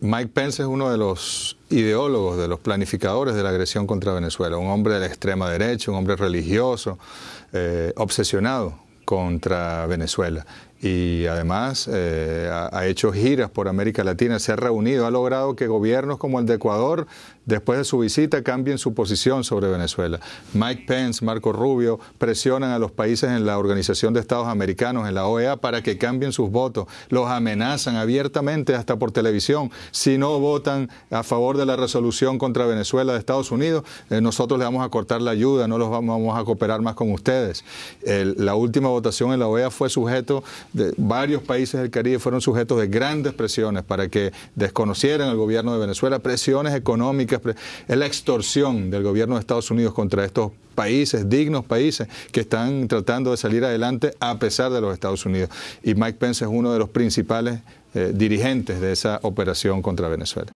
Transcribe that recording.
Mike Pence es uno de los ideólogos, de los planificadores de la agresión contra Venezuela, un hombre de la extrema derecha, un hombre religioso, eh, obsesionado contra Venezuela y además eh, ha, hecho giras por América Latina, se ha reunido, ha logrado que gobiernos como el de Ecuador, después de su visita, cambien su posición sobre Venezuela. Mike Pence, Marco Rubio presionan a los países en la Organización de Estados Americanos, en la OEA, para que cambien sus votos. Los amenazan abiertamente hasta por televisión. Si no votan a favor de la resolución contra Venezuela de Estados Unidos, eh, nosotros le vamos a cortar la ayuda, no los vamos, a cooperar más con ustedes. la última votación en la OEA fue sujeto de varios países del Caribe fueron sujetos de grandes presiones para que desconocieran al gobierno de Venezuela, presiones económicas, es la extorsión del gobierno de Estados Unidos contra estos países, dignos países, que están tratando de salir adelante a pesar de los Estados Unidos. Y Mike Pence es uno de los principales eh, dirigentes de esa operación contra Venezuela.